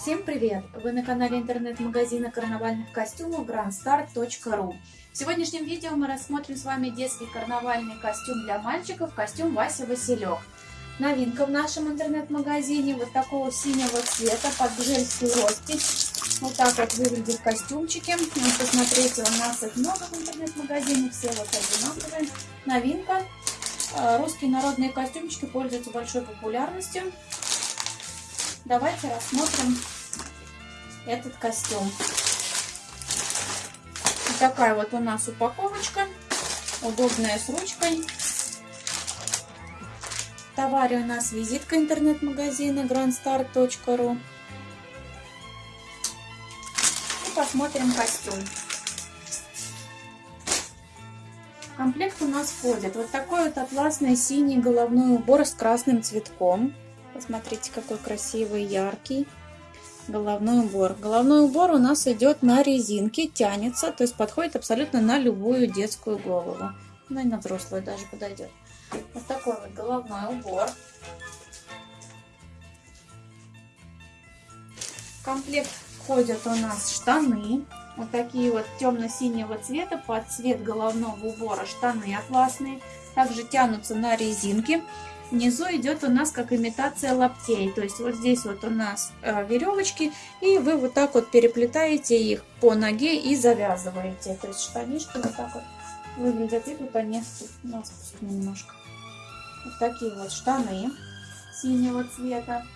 Всем привет! Вы на канале интернет-магазина карнавальных костюмов grandstart.ru В сегодняшнем видео мы рассмотрим с вами детский карнавальный костюм для мальчиков, костюм Вася Василек. Новинка в нашем интернет-магазине вот такого синего цвета под гжельскую роспись. Вот так вот выглядят костюмчики. Ну, посмотрите, у нас их много в интернет-магазине, все вот одинаковые. Новинка. Э, русские народные костюмчики пользуются большой популярностью. Давайте рассмотрим этот костюм. Такая вот у нас упаковочка, удобная с ручкой. В товаре у нас визитка интернет-магазина grandstar.ru. И посмотрим костюм. Комплект у нас входит вот такой вот атласный синий головной убор с красным цветком. Посмотрите, какой красивый, яркий головной убор. Головной убор у нас идет на резинке, тянется, то есть подходит абсолютно на любую детскую голову. Ну и на взрослую даже подойдет. Вот такой вот головной убор. В комплект входят у нас штаны. Вот такие вот темно-синего цвета под цвет головного убора штаны атласные. Также тянутся на резинке. Внизу идет у нас как имитация лаптей. То есть вот здесь вот у нас э, веревочки. И вы вот так вот переплетаете их по ноге и завязываете. То есть штанишки вот так вот выглядят. И тут они спуск немножко. Вот такие вот штаны синего цвета.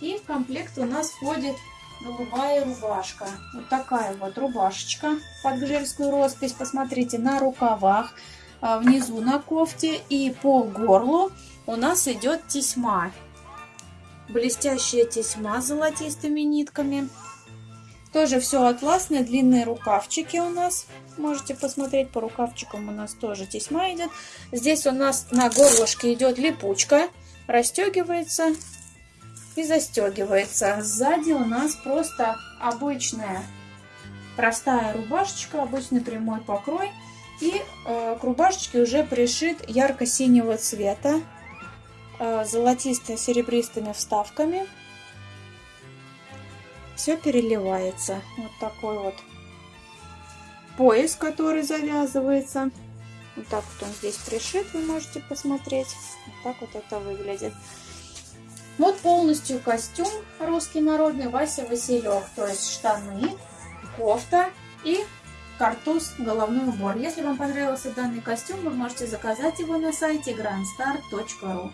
И в комплект у нас входит голубая рубашка. Вот такая вот рубашечка под гжельскую роспись. Посмотрите, на рукавах, внизу на кофте и по горлу у нас идет тесьма. Блестящая тесьма с золотистыми нитками. Тоже все атласные, длинные рукавчики у нас. Можете посмотреть, по рукавчикам у нас тоже тесьма идет. Здесь у нас на горлышке идет липучка. Расстегивается и застегивается. Сзади у нас просто обычная простая рубашечка, обычный прямой покрой. И э, к рубашечке уже пришит ярко-синего цвета Э, золотисто-серебристыми вставками. Все переливается. Вот такой вот пояс, который завязывается. Вот так вот он здесь пришит, вы можете посмотреть. Вот так вот это выглядит. Вот полностью костюм русский народный Вася Василек. То есть штаны, кофта и картуз, головной убор. Если вам понравился данный костюм, вы можете заказать его на сайте grandstar.ru.